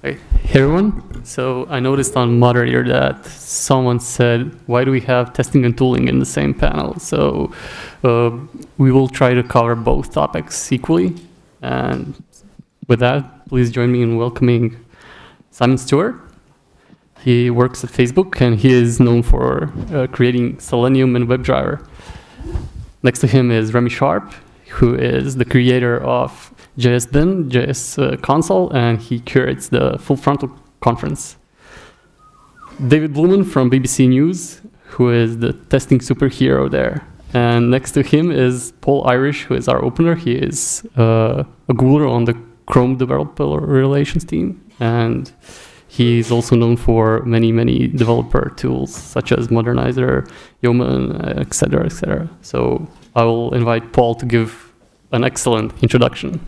Hey everyone. So I noticed on moderator that someone said, why do we have testing and tooling in the same panel? So uh, we will try to cover both topics equally. And with that, please join me in welcoming Simon Stewart. He works at Facebook and he is known for uh, creating Selenium and WebDriver. Next to him is Remy Sharp, who is the creator of JSBin, JS uh, console, and he curates the Full Frontal conference. David Blooman from BBC News, who is the testing superhero there. And next to him is Paul Irish, who is our opener. He is uh, a Googler on the Chrome developer relations team. And he's also known for many, many developer tools, such as Modernizr, Yeoman, etc., etc. So I will invite Paul to give an excellent introduction.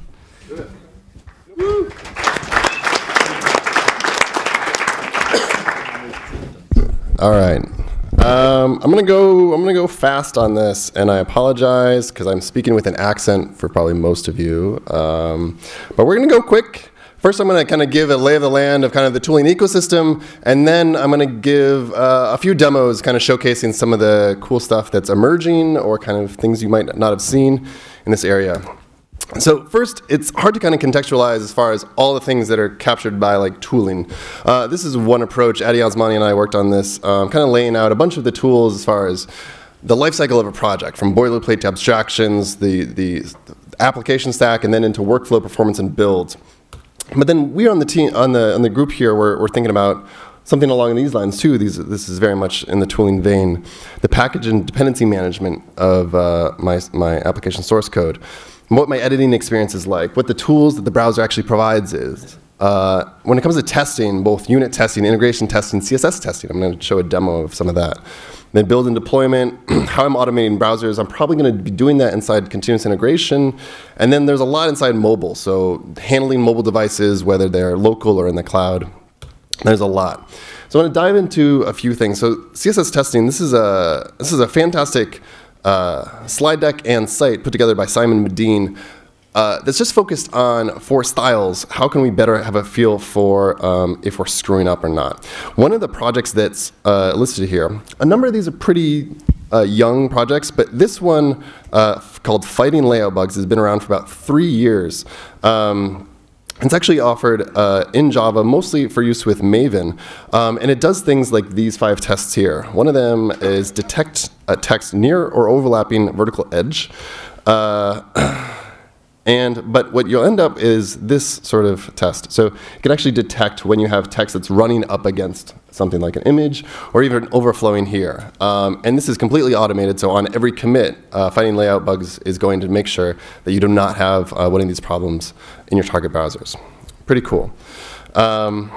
All right. Um, I'm gonna go. I'm gonna go fast on this, and I apologize because I'm speaking with an accent for probably most of you. Um, but we're gonna go quick. First, I'm gonna kind of give a lay of the land of kind of the tooling ecosystem, and then I'm gonna give uh, a few demos, kind of showcasing some of the cool stuff that's emerging or kind of things you might not have seen in this area. So first, it's hard to kind of contextualize as far as all the things that are captured by like tooling. Uh, this is one approach. Addy Osmani and I worked on this, um, kind of laying out a bunch of the tools as far as the life cycle of a project, from boilerplate to abstractions, the, the application stack, and then into workflow performance and build. But then we on the team, on the on the group here, we're, we're thinking about something along these lines too. These, this is very much in the tooling vein. The package and dependency management of uh, my, my application source code what my editing experience is like, what the tools that the browser actually provides is. Uh, when it comes to testing, both unit testing, integration testing, CSS testing, I'm going to show a demo of some of that. Then build and deployment, how I'm automating browsers. I'm probably going to be doing that inside continuous integration. And then there's a lot inside mobile. So handling mobile devices, whether they're local or in the cloud. There's a lot. So I want to dive into a few things. So CSS testing, this is a, this is a fantastic uh, slide deck and site put together by Simon Madine uh, that's just focused on four styles. How can we better have a feel for um, if we're screwing up or not? One of the projects that's uh, listed here, a number of these are pretty uh, young projects, but this one uh, called Fighting Layout Bugs has been around for about three years. Um, it's actually offered uh, in Java, mostly for use with Maven, um, and it does things like these five tests here. One of them is detect a text near or overlapping vertical edge. Uh, And, but what you'll end up is this sort of test. So it can actually detect when you have text that's running up against something like an image or even overflowing here. Um, and this is completely automated, so on every commit, uh, Fighting Layout Bugs is going to make sure that you do not have uh, one of these problems in your target browsers. Pretty cool. Um,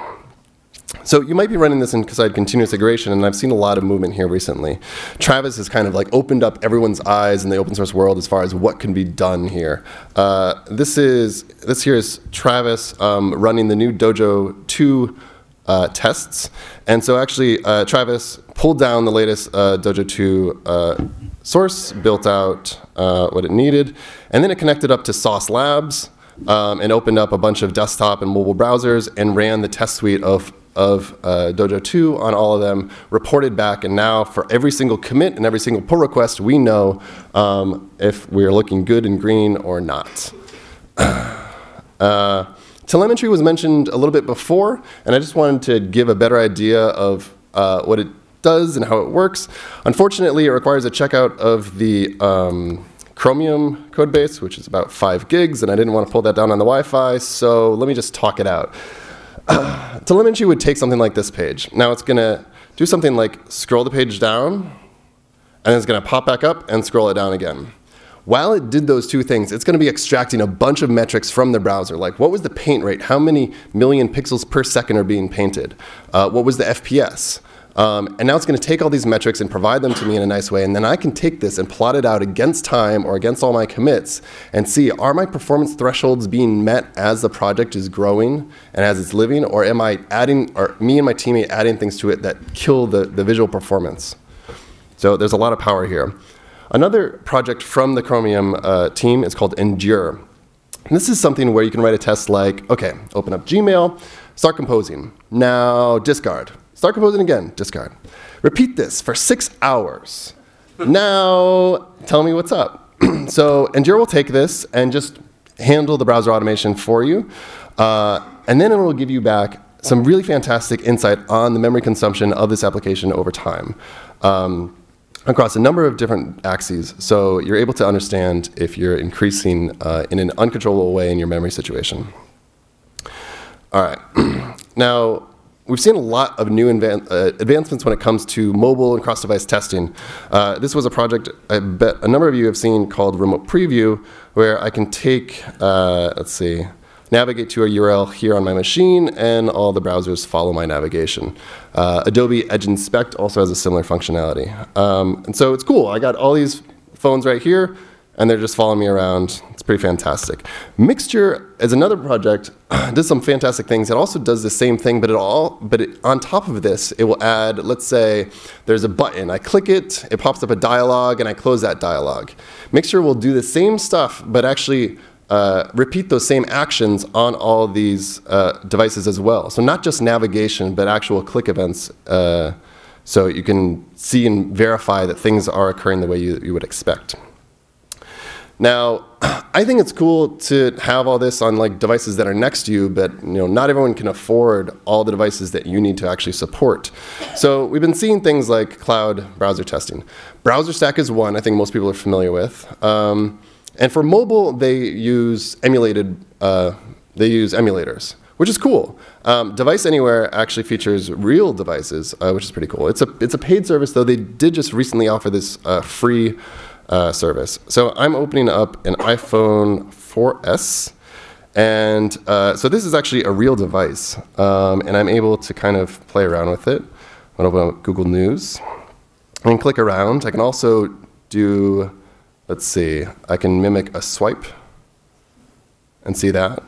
so you might be running this inside continuous integration, and I've seen a lot of movement here recently. Travis has kind of like opened up everyone's eyes in the open source world as far as what can be done here. Uh, this is this here is Travis um, running the new Dojo 2 uh, tests, and so actually uh, Travis pulled down the latest uh, Dojo 2 uh, source, built out uh, what it needed, and then it connected up to Sauce Labs. Um, and opened up a bunch of desktop and mobile browsers and ran the test suite of of uh, Dojo 2 on all of them, reported back, and now for every single commit and every single pull request, we know um, if we are looking good and green or not. uh, telemetry was mentioned a little bit before, and I just wanted to give a better idea of uh, what it does and how it works. Unfortunately, it requires a checkout of the um, Chromium code base, which is about five gigs, and I didn't want to pull that down on the Wi-Fi, so let me just talk it out. telemetry would take something like this page. Now it's going to do something like scroll the page down, and it's going to pop back up and scroll it down again. While it did those two things, it's going to be extracting a bunch of metrics from the browser, like what was the paint rate, how many million pixels per second are being painted, uh, what was the FPS, um, and now it's going to take all these metrics and provide them to me in a nice way. And then I can take this and plot it out against time or against all my commits and see, are my performance thresholds being met as the project is growing and as it's living? Or am I adding, or me and my teammate adding things to it that kill the, the visual performance? So there's a lot of power here. Another project from the Chromium uh, team is called Endure. And this is something where you can write a test like, okay, open up Gmail, Start composing. Now discard. Start composing again, discard. Repeat this for six hours. now tell me what's up. so Endure will take this and just handle the browser automation for you. Uh, and then it will give you back some really fantastic insight on the memory consumption of this application over time. Um, across a number of different axes. So you're able to understand if you're increasing uh, in an uncontrollable way in your memory situation. All right. now, we've seen a lot of new uh, advancements when it comes to mobile and cross-device testing. Uh, this was a project I bet a number of you have seen called Remote Preview, where I can take, uh, let's see, navigate to a URL here on my machine, and all the browsers follow my navigation. Uh, Adobe Edge Inspect also has a similar functionality. Um, and so it's cool. I got all these phones right here, and they're just following me around. It's pretty fantastic. Mixture is another project, does some fantastic things. It also does the same thing, but it all, but it, on top of this, it will add, let's say there's a button. I click it, it pops up a dialog, and I close that dialog. Mixture will do the same stuff, but actually uh, repeat those same actions on all these uh, devices as well. So not just navigation, but actual click events. Uh, so you can see and verify that things are occurring the way you, you would expect. Now, I think it's cool to have all this on like devices that are next to you, but you know, not everyone can afford all the devices that you need to actually support. So we've been seeing things like cloud browser testing. BrowserStack is one I think most people are familiar with. Um, and for mobile, they use emulated, uh, they use emulators, which is cool. Um, Device Anywhere actually features real devices, uh, which is pretty cool. It's a, it's a paid service, though they did just recently offer this uh, free uh, service. So I'm opening up an iPhone 4S. And uh, so this is actually a real device. Um, and I'm able to kind of play around with it. I'm going to open up Google News and click around. I can also do Let's see, I can mimic a swipe and see that.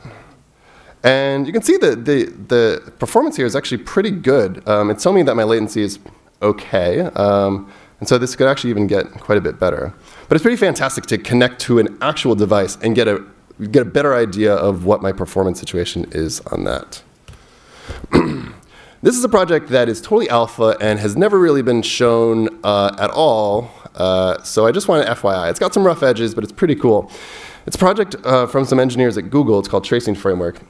And you can see that the, the performance here is actually pretty good. Um, it's telling me that my latency is okay. Um, and so this could actually even get quite a bit better. But it's pretty fantastic to connect to an actual device and get a, get a better idea of what my performance situation is on that. this is a project that is totally alpha and has never really been shown uh, at all uh, so I just want to FYI. It's got some rough edges, but it's pretty cool. It's a project uh, from some engineers at Google. It's called Tracing Framework.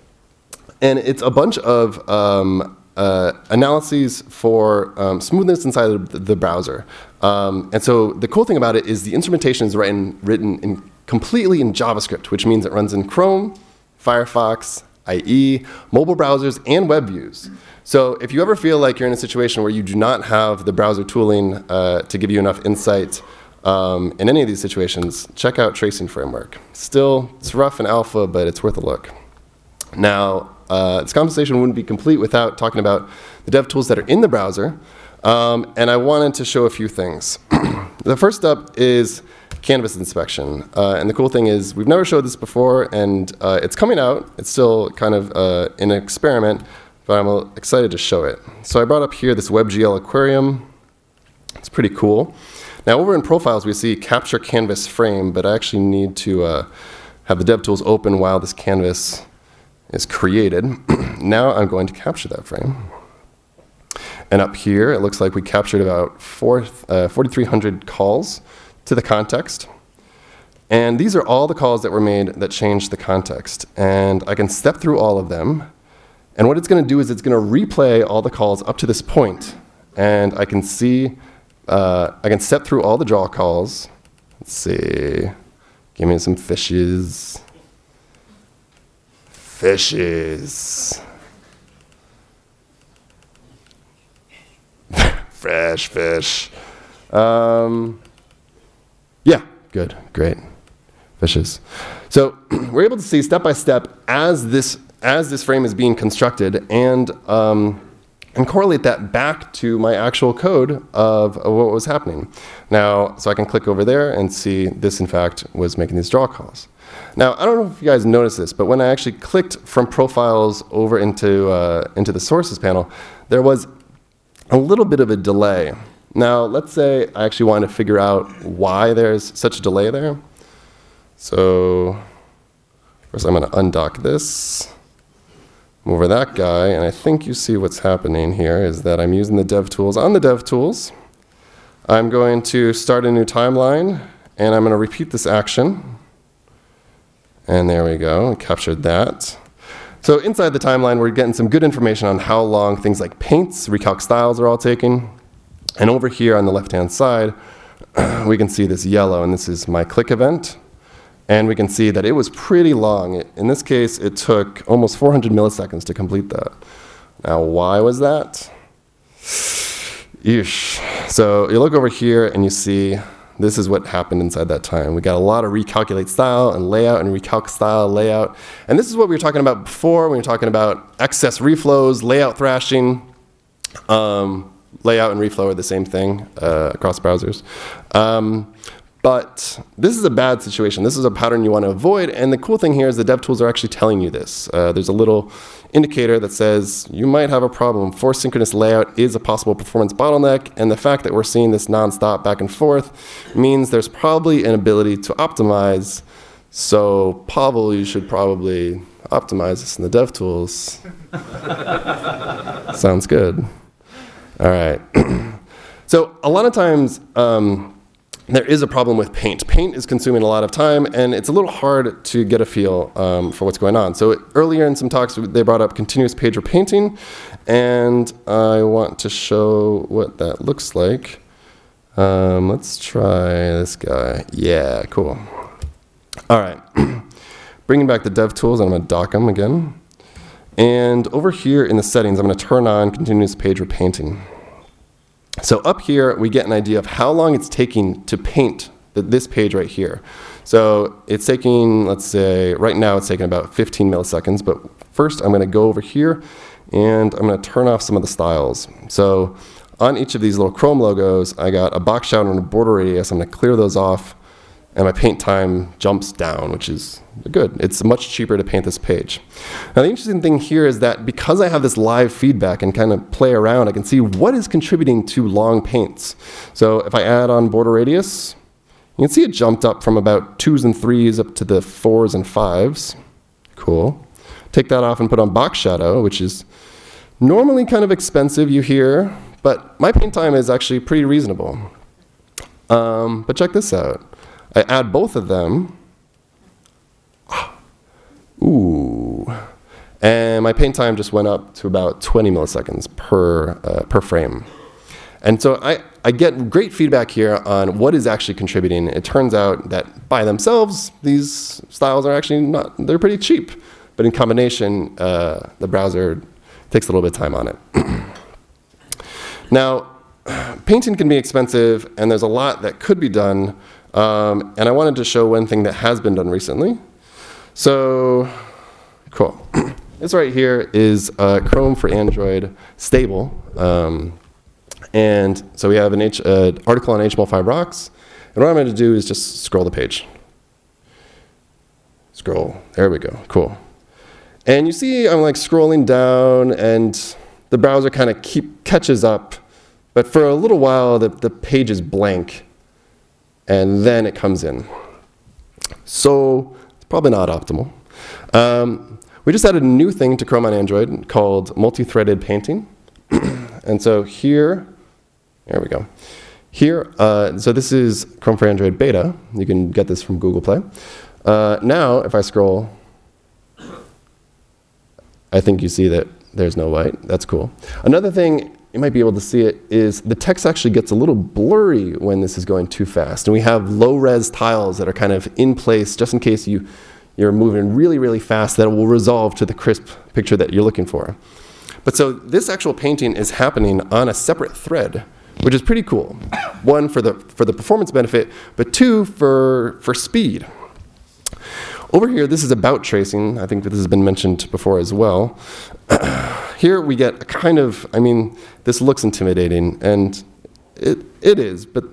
And it's a bunch of um, uh, analyses for um, smoothness inside the browser. Um, and so the cool thing about it is the instrumentation is written, written in completely in JavaScript, which means it runs in Chrome, Firefox, IE, mobile browsers, and web views. So if you ever feel like you're in a situation where you do not have the browser tooling uh, to give you enough insight um, in any of these situations, check out Tracing Framework. Still, it's rough and alpha, but it's worth a look. Now, uh, this conversation wouldn't be complete without talking about the dev tools that are in the browser. Um, and I wanted to show a few things. the first up is canvas inspection. Uh, and the cool thing is we've never showed this before, and uh, it's coming out. It's still kind of uh, an experiment, but I'm excited to show it. So I brought up here this WebGL aquarium. It's pretty cool. Now over in profiles, we see capture canvas frame, but I actually need to uh, have the DevTools open while this canvas is created. now I'm going to capture that frame. And up here, it looks like we captured about uh, 4,300 calls to the context. And these are all the calls that were made that changed the context. And I can step through all of them. And what it's going to do is it's going to replay all the calls up to this point. And I can see, uh, I can step through all the draw calls. Let's see. Give me some fishes. Fishes. Fresh fish. Um, yeah, good, great. Fishes. So we're able to see step by step as this as this frame is being constructed and um, and correlate that back to my actual code of, of, what was happening. Now, so I can click over there and see this, in fact, was making these draw calls. Now, I don't know if you guys noticed this, but when I actually clicked from profiles over into, uh, into the sources panel, there was a little bit of a delay. Now, let's say I actually want to figure out why there's such a delay there. So first I'm going to undock this, move over that guy, and I think you see what's happening here is that I'm using the DevTools. On the DevTools, I'm going to start a new timeline, and I'm going to repeat this action. And there we go, captured that. So inside the timeline, we're getting some good information on how long things like paints, recalc styles are all taking. And over here on the left-hand side, we can see this yellow, and this is my click event. And we can see that it was pretty long. In this case, it took almost 400 milliseconds to complete that. Now, why was that? Yeesh. So you look over here and you see this is what happened inside that time. We got a lot of recalculate style and layout and recalc style layout. And this is what we were talking about before when we were talking about excess reflows, layout thrashing. Um, layout and reflow are the same thing uh, across browsers. Um, but this is a bad situation. This is a pattern you want to avoid. And the cool thing here is the DevTools are actually telling you this. Uh, there's a little indicator that says you might have a problem. Forced synchronous layout is a possible performance bottleneck. And the fact that we're seeing this nonstop back and forth means there's probably an ability to optimize. So Pavel, you should probably optimize this in the DevTools. Sounds good. All right. so a lot of times, um, there is a problem with paint. Paint is consuming a lot of time, and it's a little hard to get a feel um, for what's going on. So earlier in some talks, they brought up continuous page repainting, and I want to show what that looks like. Um, let's try this guy. Yeah, cool. All right. Bringing back the dev tools, and I'm going to dock them again. And over here in the settings, I'm going to turn on continuous page repainting. So up here, we get an idea of how long it's taking to paint this page right here. So it's taking, let's say, right now it's taking about 15 milliseconds, but first I'm gonna go over here and I'm gonna turn off some of the styles. So on each of these little Chrome logos, I got a box shadow and a border radius. I'm gonna clear those off and my paint time jumps down, which is good. It's much cheaper to paint this page. Now the interesting thing here is that because I have this live feedback and kind of play around, I can see what is contributing to long paints. So if I add on border radius, you can see it jumped up from about twos and threes up to the fours and fives. Cool. Take that off and put on box shadow, which is normally kind of expensive, you hear, but my paint time is actually pretty reasonable. Um, but check this out. I add both of them. Ooh. And my paint time just went up to about 20 milliseconds per, uh, per frame. And so I, I get great feedback here on what is actually contributing. It turns out that by themselves, these styles are actually not, they're pretty cheap. But in combination, uh, the browser takes a little bit of time on it. now, painting can be expensive, and there's a lot that could be done um, and I wanted to show one thing that has been done recently. So, cool. this right here is uh, Chrome for Android stable. Um, and so we have an H, uh, article on HTML5 rocks. And what I'm going to do is just scroll the page. Scroll. There we go. Cool. And you see I'm like scrolling down and the browser kind of keep catches up. But for a little while, the, the page is blank and then it comes in. So probably not optimal. Um, we just added a new thing to Chrome on Android called multi-threaded painting. and so here, there we go. Here, uh, so this is Chrome for Android beta. You can get this from Google Play. Uh, now, if I scroll, I think you see that there's no white. That's cool. Another thing you might be able to see it, is the text actually gets a little blurry when this is going too fast. And we have low-res tiles that are kind of in place just in case you, you're moving really, really fast that will resolve to the crisp picture that you're looking for. But so this actual painting is happening on a separate thread, which is pretty cool. One, for the, for the performance benefit, but two, for, for speed. Over here, this is about tracing. I think this has been mentioned before as well. here we get a kind of, I mean, this looks intimidating, and it, it is, but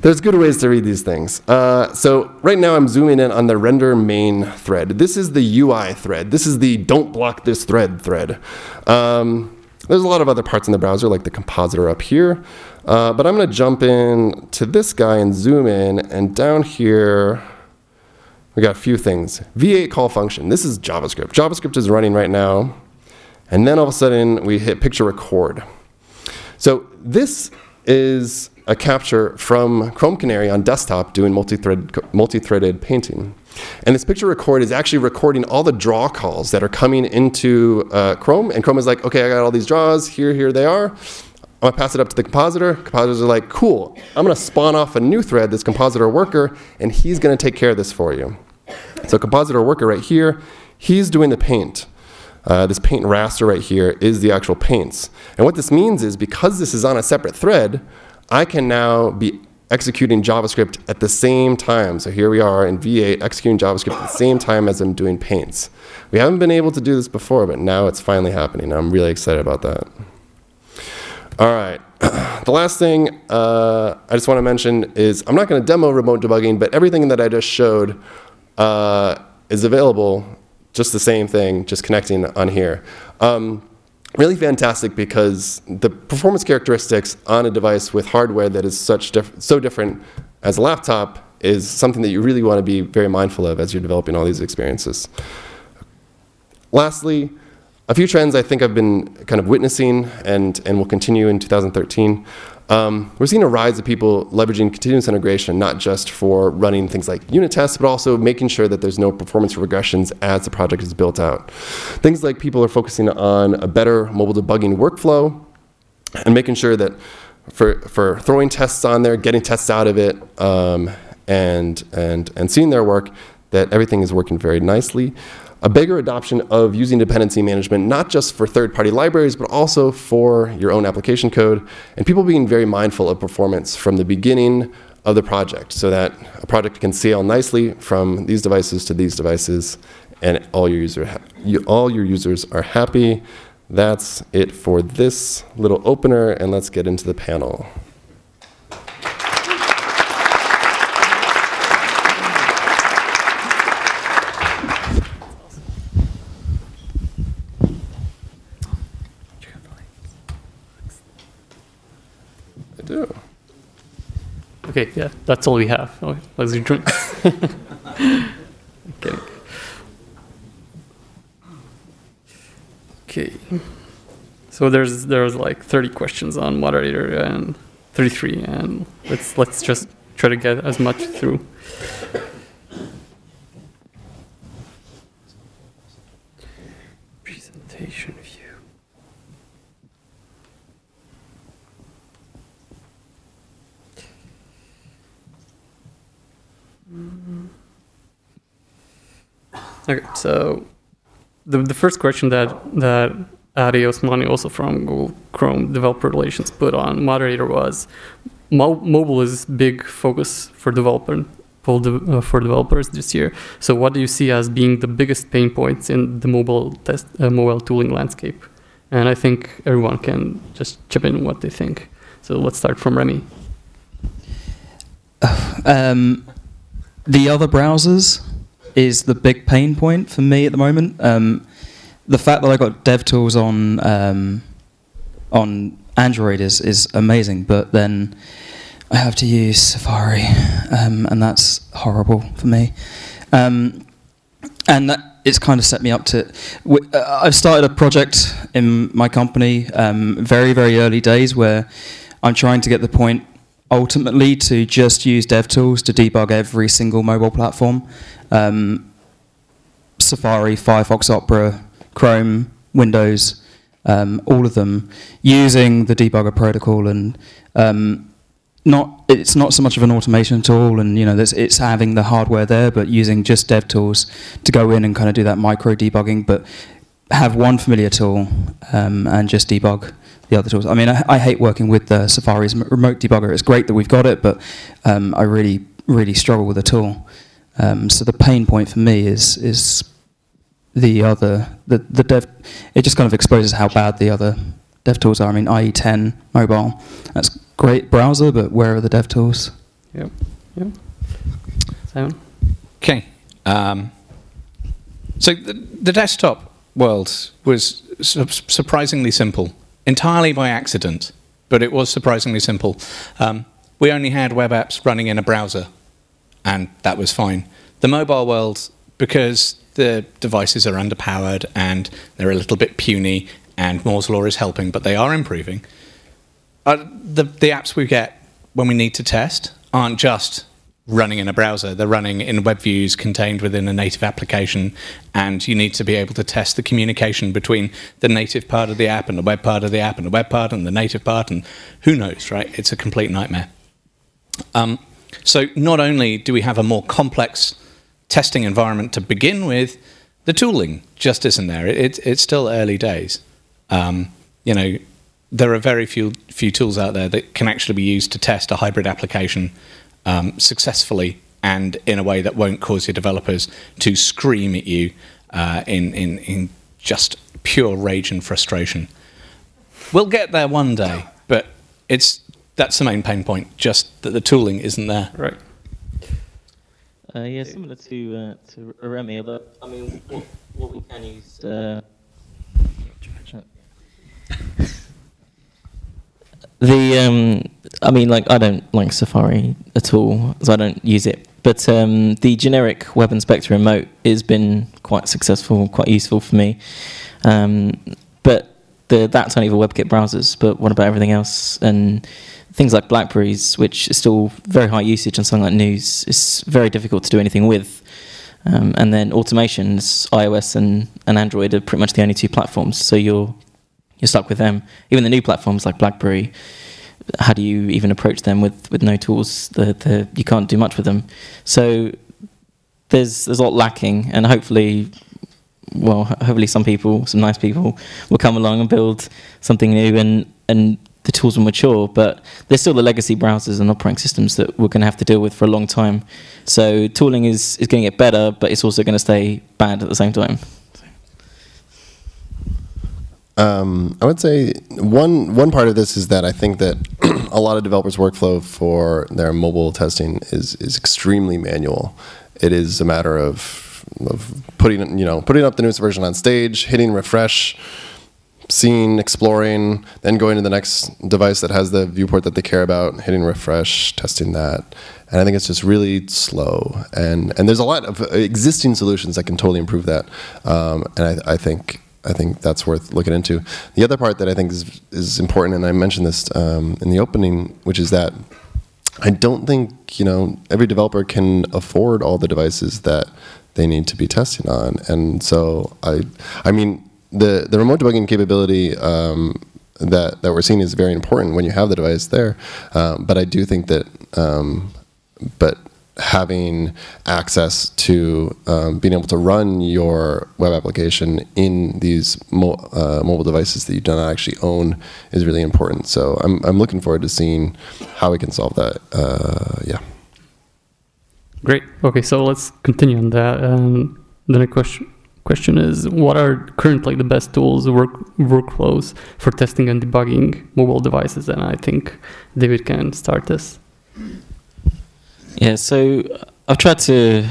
there's good ways to read these things. Uh, so right now I'm zooming in on the render main thread. This is the UI thread. This is the don't block this thread thread. Um, there's a lot of other parts in the browser, like the compositor up here. Uh, but I'm going to jump in to this guy and zoom in. And down here, we got a few things. V8 call function. This is JavaScript. JavaScript is running right now. And then all of a sudden, we hit picture record. So this is a capture from Chrome Canary on desktop doing multi-thread, multi-threaded painting. And this picture record is actually recording all the draw calls that are coming into uh, Chrome. And Chrome is like, okay, I got all these draws, here, here they are. I'm gonna pass it up to the compositor. Compositors are like, cool, I'm gonna spawn off a new thread, this compositor worker, and he's gonna take care of this for you. So compositor worker right here, he's doing the paint. Uh, this paint raster right here is the actual paints. And what this means is because this is on a separate thread, I can now be executing JavaScript at the same time. So here we are in V8 executing JavaScript at the same time as I'm doing paints. We haven't been able to do this before, but now it's finally happening. I'm really excited about that. All right. the last thing uh, I just want to mention is I'm not going to demo remote debugging, but everything that I just showed uh, is available, just the same thing, just connecting on here. Um, really fantastic because the performance characteristics on a device with hardware that is such diff so different as a laptop is something that you really want to be very mindful of as you're developing all these experiences. Lastly, a few trends I think I've been kind of witnessing and, and will continue in 2013. Um, we're seeing a rise of people leveraging continuous integration, not just for running things like unit tests, but also making sure that there's no performance regressions as the project is built out. Things like people are focusing on a better mobile debugging workflow and making sure that for, for throwing tests on there, getting tests out of it, um, and, and, and seeing their work, that everything is working very nicely a bigger adoption of using dependency management, not just for third-party libraries, but also for your own application code, and people being very mindful of performance from the beginning of the project so that a project can scale nicely from these devices to these devices and all your, user you, all your users are happy. That's it for this little opener, and let's get into the panel. Okay, yeah, that's all we have. Okay, let's drink. okay. Okay. So there's there's like 30 questions on moderator and 33, and let's let's just try to get as much through. Presentation. Okay, so the, the first question that, that Addy Osmani, also from Google Chrome Developer Relations, put on moderator was mo mobile is big focus for developer for, de uh, for developers this year. So what do you see as being the biggest pain points in the mobile test uh, mobile tooling landscape? And I think everyone can just chip in what they think. So let's start from Remy. Um, the other browsers is the big pain point for me at the moment. Um, the fact that I got DevTools on um, on Android is is amazing, but then I have to use Safari, um, and that's horrible for me. Um, and that, it's kind of set me up to. Uh, I've started a project in my company, um, very very early days, where I'm trying to get the point ultimately to just use DevTools to debug every single mobile platform. Um, Safari, Firefox, Opera, Chrome, Windows, um, all of them using the debugger protocol and um, not it's not so much of an automation tool and you know it's having the hardware there but using just dev tools to go in and kind of do that micro debugging but have one familiar tool um, and just debug the other tools. I mean, I, I, hate working with the Safari's remote debugger. It's great that we've got it, but um, I really, really struggle with the tool. Um, so the pain point for me is is the other the the dev. It just kind of exposes how bad the other dev tools are. I mean, IE10 mobile, that's great browser, but where are the dev tools? Yep. Yep. Simon. Okay. Um, so the, the desktop world was su surprisingly simple entirely by accident, but it was surprisingly simple. Um, we only had web apps running in a browser, and that was fine. The mobile world, because the devices are underpowered and they're a little bit puny, and Moore's law is helping, but they are improving. Uh, the the apps we get when we need to test aren't just running in a browser. They're running in web views contained within a native application, and you need to be able to test the communication between the native part of the app and the web part of the app and the web part and the native part, and who knows, right? It's a complete nightmare. Um, so not only do we have a more complex testing environment to begin with, the tooling just isn't there. It, it's still early days. Um, you know, there are very few few tools out there that can actually be used to test a hybrid application um, successfully and in a way that won't cause your developers to scream at you uh, in, in, in just pure rage and frustration. We'll get there one day, but it's that's the main pain point. Just that the tooling isn't there. Right. Uh, yeah, similar to uh, to Remy, although I mean, what, what we can use. Uh, the um, I mean, like I don't like Safari at all, so I don't use it. But um, the generic Web Inspector remote has been quite successful, quite useful for me. Um, but the, that's only for WebKit browsers. But what about everything else? And things like Blackberries, which is still very high usage on something like News, is very difficult to do anything with. Um, and then automations, iOS and, and Android are pretty much the only two platforms. So you're you're stuck with them. Even the new platforms like BlackBerry, how do you even approach them with, with no tools? The, the, you can't do much with them. So there's there's a lot lacking, and hopefully, well, hopefully some people, some nice people, will come along and build something new, and and the tools will mature. But there's still the legacy browsers and operating systems that we're going to have to deal with for a long time. So tooling is is going to get better, but it's also going to stay bad at the same time. Um, I would say one one part of this is that I think that a lot of developers' workflow for their mobile testing is is extremely manual. It is a matter of of putting you know putting up the newest version on stage, hitting refresh, seeing, exploring, then going to the next device that has the viewport that they care about, hitting refresh, testing that. And I think it's just really slow. And and there's a lot of existing solutions that can totally improve that. Um, and I, I think I think that's worth looking into. The other part that I think is, is important, and I mentioned this um, in the opening, which is that I don't think you know every developer can afford all the devices that they need to be testing on, and so I, I mean, the the remote debugging capability um, that that we're seeing is very important when you have the device there, um, but I do think that, um, but having access to um, being able to run your web application in these mo uh, mobile devices that you do not actually own is really important. So I'm, I'm looking forward to seeing how we can solve that. Uh, yeah. Great. Okay, so let's continue on that. And the next question question is what are currently the best tools work workflows for testing and debugging mobile devices and i think david can start this yeah, so I've tried to,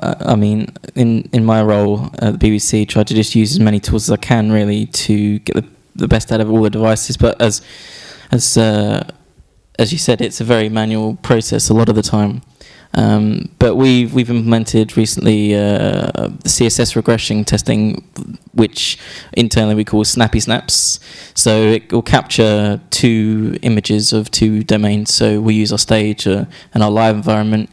uh, I mean, in, in my role at the BBC, try to just use as many tools as I can really to get the, the best out of all the devices. But as as uh, as you said, it's a very manual process a lot of the time. Um, but we've we've implemented recently uh, CSS regression testing, which internally we call snappy snaps. So it will capture two images of two domains. So we use our stage uh, and our live environment.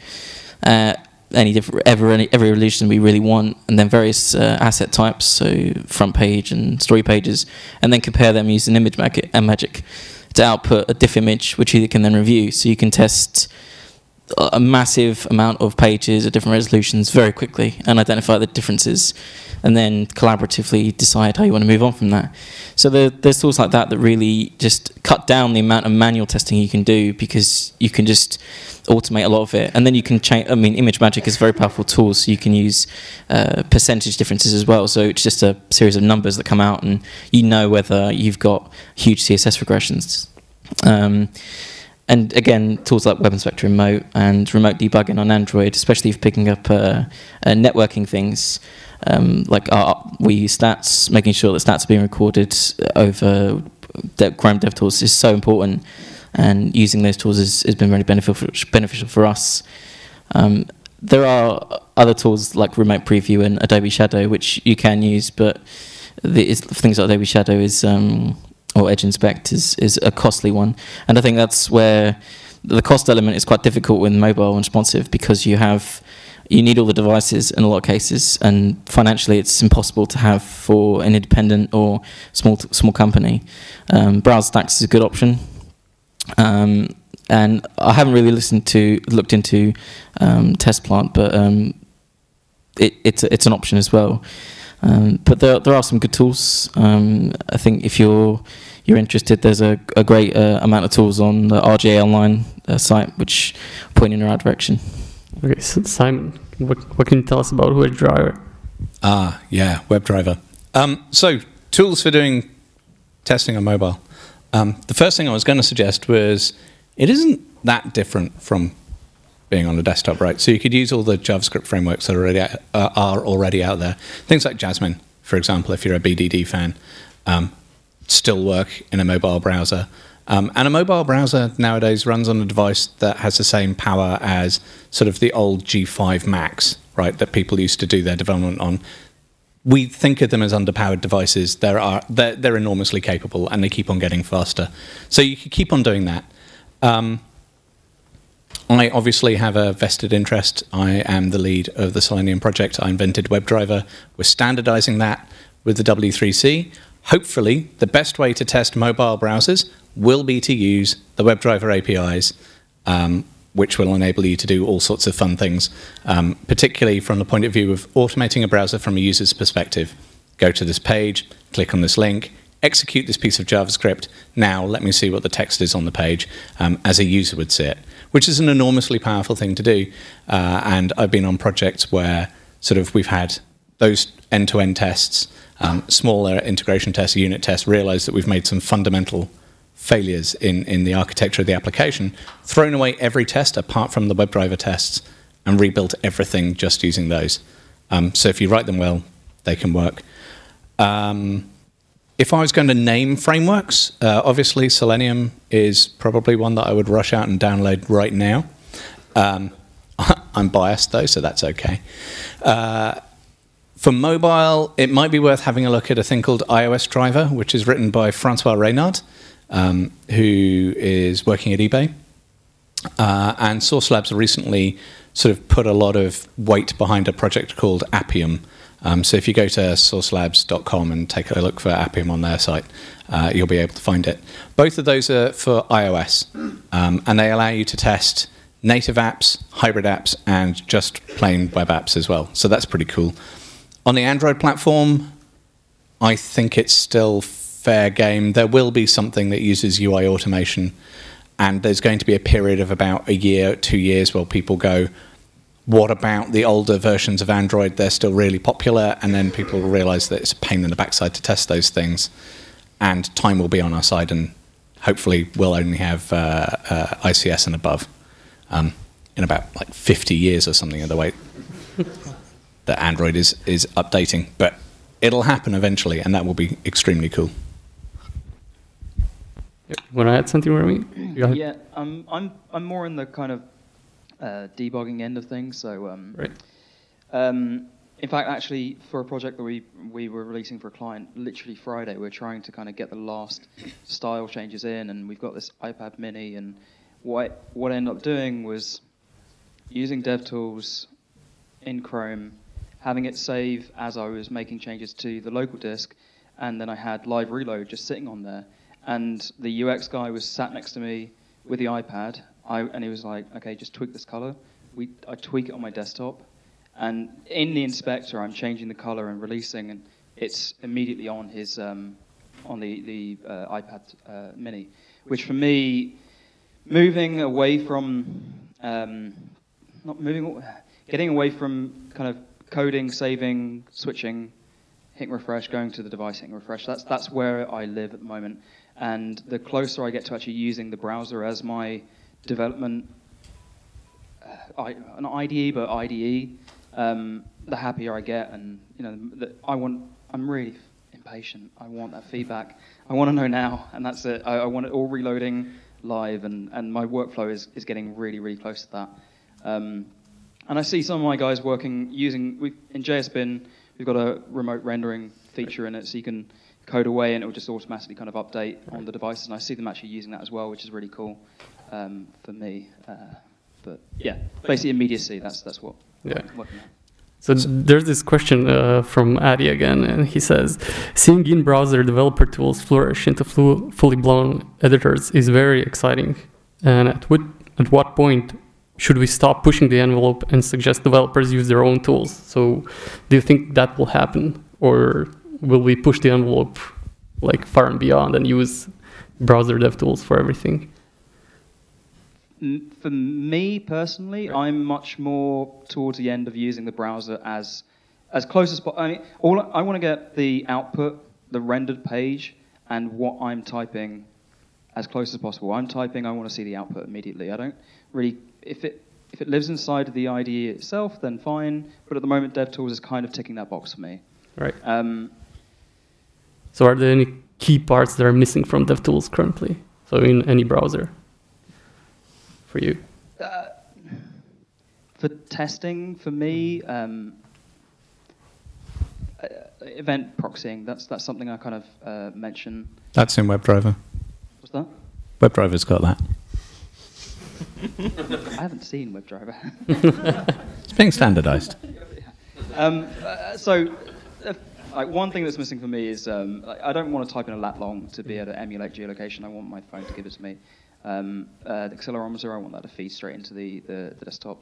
Uh, any different every any, every resolution we really want, and then various uh, asset types, so front page and story pages, and then compare them using ImageMagick, uh, magic to output a diff image, which you can then review. So you can test a massive amount of pages at different resolutions very quickly and identify the differences and then collaboratively decide how you want to move on from that. So there, there's tools like that that really just cut down the amount of manual testing you can do because you can just automate a lot of it. And then you can change, I mean, ImageMagick is a very powerful tool, so you can use uh, percentage differences as well. So it's just a series of numbers that come out and you know whether you've got huge CSS regressions. Um, and again, tools like Web Inspector Remote and remote debugging on Android, especially if picking up uh, uh, networking things, um, like our, we use stats, making sure that stats are being recorded over Chrome DevTools is so important, and using those tools has, has been really beneficial beneficial for us. Um, there are other tools like Remote Preview and Adobe Shadow which you can use, but the things like Adobe Shadow is um, or Edge Inspect is is a costly one, and I think that's where the cost element is quite difficult with mobile and responsive because you have you need all the devices in a lot of cases, and financially it's impossible to have for an independent or small small company. Um, Browser Stacks is a good option, um, and I haven't really listened to looked into um, TestPlant, but um, it, it's it's an option as well. Um, but there there are some good tools. Um, I think if you're you're interested, there's a, a great uh, amount of tools on the RGA Online uh, site which point in the right direction. Okay, so Simon, what, what can you tell us about WebDriver? Ah, yeah, WebDriver. Um, so, tools for doing testing on mobile. Um, the first thing I was going to suggest was it isn't that different from being on a desktop, right? So you could use all the JavaScript frameworks that are already out, uh, are already out there. Things like Jasmine, for example, if you're a BDD fan, um, still work in a mobile browser. Um, and a mobile browser nowadays runs on a device that has the same power as sort of the old G5 Macs, right, that people used to do their development on. We think of them as underpowered devices. There are, they're, they're enormously capable and they keep on getting faster. So you can keep on doing that. Um, I obviously have a vested interest. I am the lead of the Selenium project. I invented WebDriver. We're standardizing that with the W3C. Hopefully, the best way to test mobile browsers will be to use the WebDriver APIs, um, which will enable you to do all sorts of fun things, um, particularly from the point of view of automating a browser from a user's perspective. Go to this page, click on this link, execute this piece of JavaScript. Now let me see what the text is on the page um, as a user would see it, which is an enormously powerful thing to do. Uh, and I've been on projects where sort of we've had those end-to-end tests, um, smaller integration tests, unit tests, realize that we've made some fundamental failures in, in the architecture of the application, thrown away every test apart from the WebDriver tests, and rebuilt everything just using those. Um, so if you write them well, they can work. Um, if I was going to name frameworks, uh, obviously Selenium is probably one that I would rush out and download right now. Um, I'm biased though, so that's okay. Uh, for mobile, it might be worth having a look at a thing called iOS Driver, which is written by Francois Reynaud um, who is working at eBay. Uh, and Sauce Labs recently sort of put a lot of weight behind a project called Appium. Um, so if you go to saucelabs.com and take a look for Appium on their site, uh, you'll be able to find it. Both of those are for iOS, um, and they allow you to test native apps, hybrid apps, and just plain web apps as well. So that's pretty cool. On the Android platform, I think it's still fair game. There will be something that uses UI automation, and there's going to be a period of about a year, two years, where people go, what about the older versions of Android? They're still really popular, and then people will realize that it's a pain in the backside to test those things, and time will be on our side, and hopefully we'll only have uh, uh, ICS and above um, in about like 50 years or something of the way that Android is is updating, but it'll happen eventually, and that will be extremely cool. Want to add something, Remy? Yeah, um, I'm I'm more in the kind of uh, debugging end of things. So, um, right. Um, in fact, actually, for a project that we we were releasing for a client, literally Friday, we are trying to kind of get the last style changes in, and we've got this iPad Mini, and what what I ended up doing was using DevTools in Chrome, having it save as I was making changes to the local disk, and then I had live reload just sitting on there and the UX guy was sat next to me with the iPad, I, and he was like, "Okay, just tweak this color." We, I tweak it on my desktop, and in the inspector, I'm changing the color and releasing, and it's immediately on his um, on the the uh, iPad uh, Mini, which for me, moving away from um, not moving, getting away from kind of coding, saving, switching, hitting refresh, going to the device, hitting refresh. That's that's where I live at the moment. And the closer I get to actually using the browser as my development, uh, I, an IDE, but IDE, um, the happier I get. And you know, the, I want, I'm really impatient. I want that feedback. I want to know now, and that's it. I, I want it all reloading live, and, and my workflow is, is getting really, really close to that. Um, and I see some of my guys working using in JSBin. We've got a remote rendering feature in it, so you can code away and it will just automatically kind of update on the devices. And I see them actually using that as well, which is really cool um, for me. Uh, but yeah, basically immediacy. That's that's what. Yeah. I'm working on. So there's this question uh, from Addy again, and he says, "Seeing in-browser developer tools flourish into flu- fully blown editors is very exciting. And at what at what point should we stop pushing the envelope and suggest developers use their own tools? So, do you think that will happen, or will we push the envelope like far and beyond and use browser dev tools for everything?" For me personally, I'm much more towards the end of using the browser as as close as possible. I mean, all I want to get the output, the rendered page, and what I'm typing as close as possible. I'm typing, I want to see the output immediately. I don't really if it if it lives inside the IDE itself, then fine. But at the moment, DevTools is kind of ticking that box for me. Right. Um, So, are there any key parts that are missing from DevTools currently? So, in any browser, for you. for testing, for me, um, uh, event proxying. That's that's something I kind of uh, mention. That's in WebDriver. What's that? WebDriver's got that. I haven't seen WebDriver. It's being standardized. um, uh, so, uh, like one thing that's missing for me is um, like, I don't want to type in a lat long to be able to emulate geolocation. I want my phone to give it to me. Um, uh, the accelerometer, I want that to feed straight into the, the, the desktop.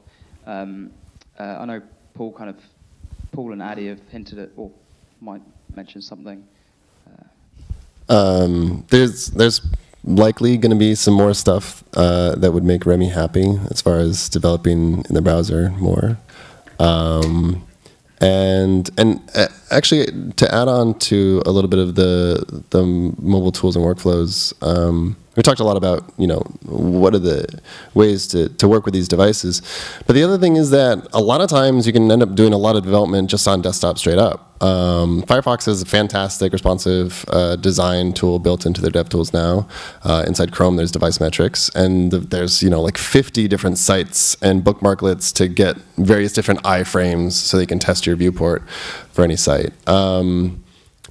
Um, uh, I know Paul kind of, Paul and Addy have hinted at, or might mention something. Um, there's there's likely going to be some more stuff uh, that would make Remy happy as far as developing in the browser more. Um, and and uh, actually, to add on to a little bit of the the mobile tools and workflows, um, we talked a lot about you know what are the ways to, to work with these devices, but the other thing is that a lot of times you can end up doing a lot of development just on desktop straight up. Um, Firefox has a fantastic responsive uh, design tool built into their DevTools now. Uh, inside Chrome, there's device metrics, and th- there's you know like 50 different sites and bookmarklets to get various different iframes so they can test your viewport for any site. Um,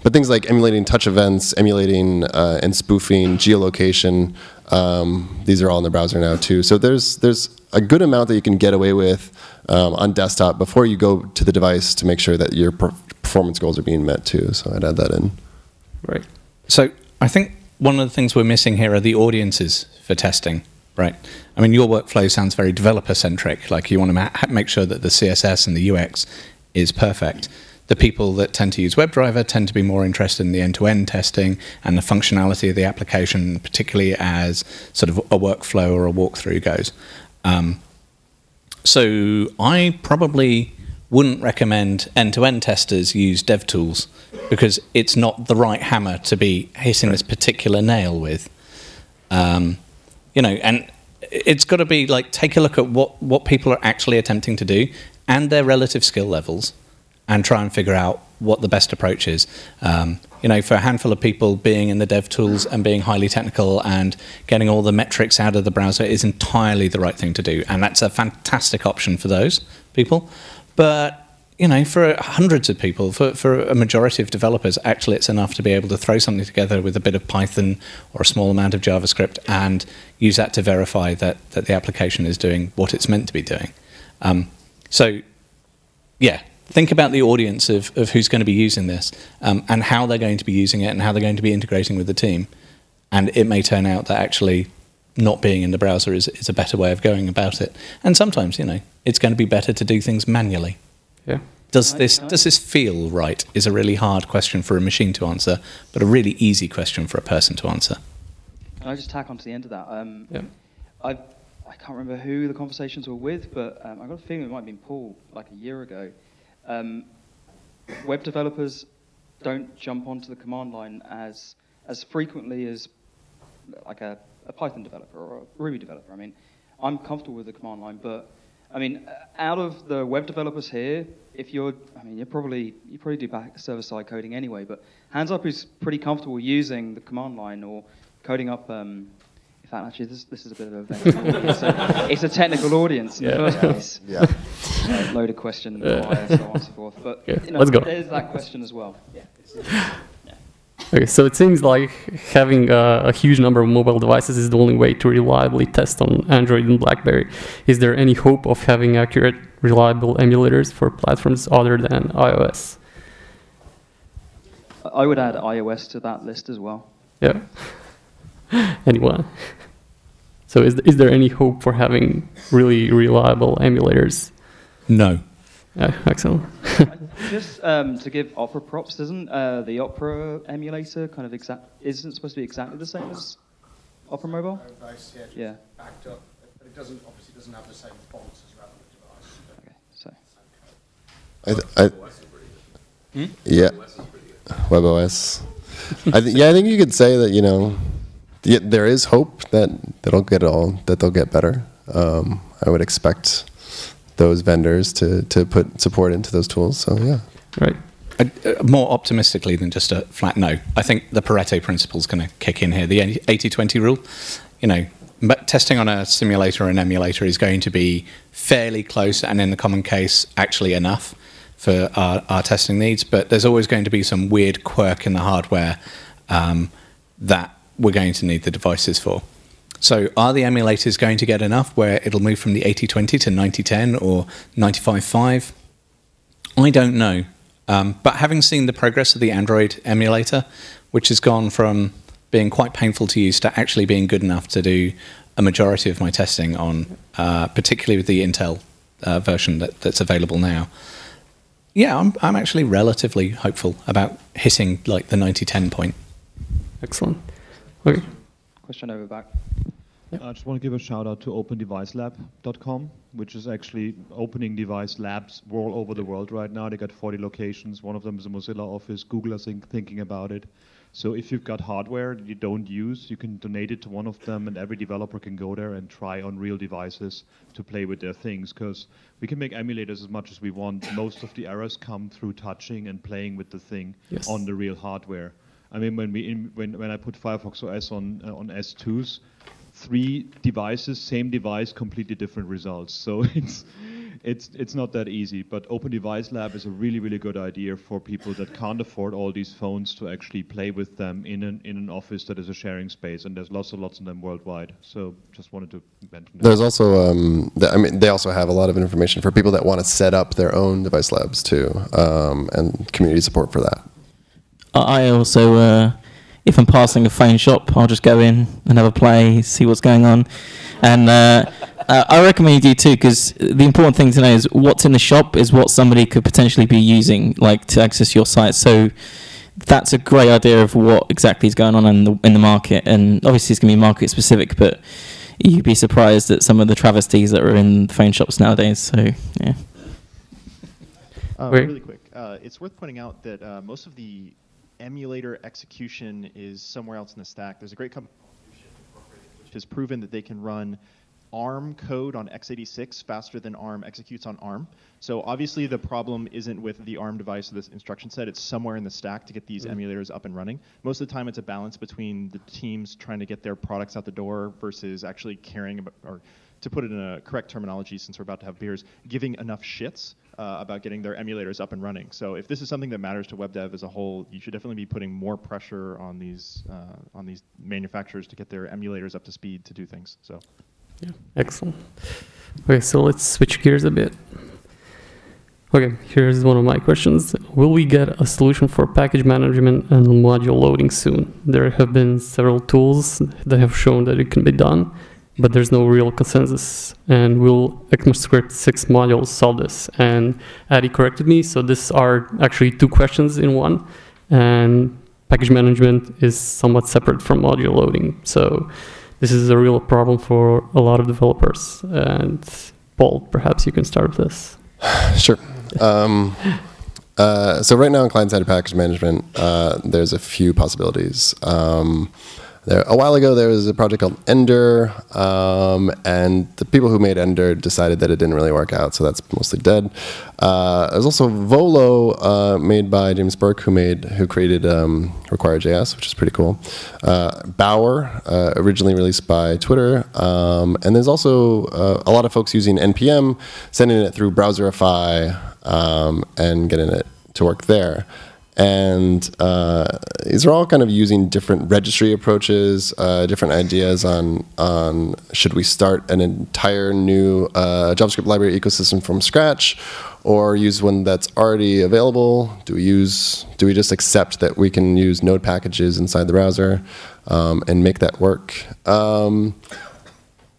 but things like emulating touch events, emulating uh, and spoofing geolocation, um, these are all in the browser now too. So there's there's a good amount that you can get away with um, on desktop before you go to the device to make sure that your per- performance goals are being met too. So I'd add that in. Right. So I think one of the things we're missing here are the audiences for testing, right? I mean, your workflow sounds very developer centric. Like you want to ma- make sure that the CSS and the UX is perfect. The people that tend to use WebDriver tend to be more interested in the end-to-end testing and the functionality of the application, particularly as sort of a workflow or a walkthrough goes. Um, so I probably wouldn't recommend end-to-end testers use DevTools because it's not the right hammer to be hitting this particular nail with. Um, you know, and it's got to be like take a look at what what people are actually attempting to do and their relative skill levels, and try and figure out what the best approach is. Um, you know, for a handful of people, being in the dev tools and being highly technical and getting all the metrics out of the browser is entirely the right thing to do, and that's a fantastic option for those people. But you know, for hundreds of people, for, for a majority of developers, actually it's enough to be able to throw something together with a bit of Python or a small amount of JavaScript and use that to verify that, that the application is doing what it's meant to be doing. Um, so, yeah, think about the audience of, of who's going to be using this um, and how they're going to be using it and how they're going to be integrating with the team. And it may turn out that actually not being in the browser is, is a better way of going about it. And sometimes, you know, it's going to be better to do things manually. Yeah. Does Right, this right. does this feel right? Is a really hard question for a machine to answer, but a really easy question for a person to answer. Can I just tack on to the end of that? Um, Yeah. I I can't remember who the conversations were with, but um, I got a feeling it might have been Paul like a year ago. Um, web developers don't jump onto the command line as as frequently as like a, a Python developer or a Ruby developer. I mean, I'm comfortable with the command line, but I mean, out of the web developers here, if you're, I mean, you're probably you probably do back server side coding anyway, but hands up who's pretty comfortable using the command line or coding up. Um, in fact, actually, this, this is a bit of a, it's a it's a technical audience in Yeah. the first place. Yeah. uh, loaded question, Yeah. why, so on and so forth. But Yeah, you know, let's go. there's that question as well. Okay, so it seems like having a, a huge number of mobile devices is the only way to reliably test on Android and BlackBerry. Is there any hope of having accurate, reliable emulators for platforms other than iOS? I would add iOS to that list as well. Yeah. Anyone? So is, is there any hope for having really reliable emulators? No. Yeah, excellent. Just um, to give Opera props, isn't uh, the Opera emulator kind of exact? Isn't it supposed to be exactly the same as Opera Mobile? device, yeah, Yeah. backed up, but it doesn't, obviously doesn't have the same fonts as relevant device. Okay, so I, th- I, yeah, WebOS. I th- yeah, I think you could say that you know, yeah, there is hope that that'll get all that they'll get better. Um, I would expect those vendors to to put support into those tools. So yeah, Right. Uh, uh, more optimistically than just a flat no. I think the Pareto principle is going to kick in here. The 80-20 rule, you know, but testing on a simulator or an emulator is going to be fairly close, and in the common case, actually enough for our, our testing needs. But there's always going to be some weird quirk in the hardware um, that we're going to need the devices for. So, are the emulators going to get enough where it'll move from the 80-20 to 90-10 or 95-5? I don't know. Um, but having seen the progress of the Android emulator, which has gone from being quite painful to use to actually being good enough to do a majority of my testing on, uh, particularly with the Intel uh, version that, that's available now, yeah, I'm, I'm actually relatively hopeful about hitting like the 90-10 point. Excellent. Okay. question over back. I just want to give a shout out to OpenDeviceLab.com, which is actually opening device labs all over the world right now. They got 40 locations. One of them is a Mozilla office. Google is think, thinking about it. So if you've got hardware that you don't use, you can donate it to one of them, and every developer can go there and try on real devices to play with their things. Because we can make emulators as much as we want. Most of the errors come through touching and playing with the thing Yes. on the real hardware. I mean, when we in, when when I put Firefox OS on uh, on S2s, three devices, same device, completely different results. So it's it's it's not that easy. But Open Device Lab is a really really good idea for people that can't afford all these phones to actually play with them in an in an office that is a sharing space, and there's lots and lots of them worldwide. So just wanted to mention that. there's also um, I mean they also have a lot of information for people that want to set up their own device labs too, um, and community support for that. I also, uh, if I'm passing a phone shop, I'll just go in and have a play, see what's going on, and uh, uh, I recommend you do too because the important thing to know is what's in the shop is what somebody could potentially be using, like to access your site. So that's a great idea of what exactly is going on in the in the market, and obviously it's going to be market specific, but you'd be surprised at some of the travesties that are in phone shops nowadays. So yeah. Uh, really quick, uh, it's worth pointing out that uh, most of the emulator execution is somewhere else in the stack. There's a great company which has proven that they can run ARM code on x86 faster than ARM executes on ARM. So obviously the problem isn't with the ARM device or this instruction set, it's somewhere in the stack to get these mm-hmm. emulators up and running. Most of the time it's a balance between the teams trying to get their products out the door versus actually caring about, or to put it in a correct terminology since we're about to have beers, giving enough shits uh, about getting their emulators up and running. So if this is something that matters to web dev as a whole, you should definitely be putting more pressure on these uh, on these manufacturers to get their emulators up to speed to do things. So. Yeah, excellent. Okay, so let's switch gears a bit. Okay, here's one of my questions. Will we get a solution for package management and module loading soon? There have been several tools that have shown that it can be done, but there's no real consensus. And will ECMAScript 6 modules solve this? And Addy corrected me, so these are actually two questions in one. And package management is somewhat separate from module loading. So this is a real problem for a lot of developers. And Paul, perhaps you can start with this. Sure. Um, uh, so right now in client-side package management, uh, there's a few possibilities. Um, there, a while ago, there was a project called Ender, um, and the people who made Ender decided that it didn't really work out, so that's mostly dead. Uh, there's also Volo, uh, made by James Burke, who made who created um, Require.js, which is pretty cool. Uh, Bower, uh, originally released by Twitter, um, and there's also uh, a lot of folks using npm, sending it through Browserify, um, and getting it to work there. And uh, these are all kind of using different registry approaches, uh, different ideas on on should we start an entire new uh, JavaScript library ecosystem from scratch, or use one that's already available? Do we use do we just accept that we can use node packages inside the browser um, and make that work? Um,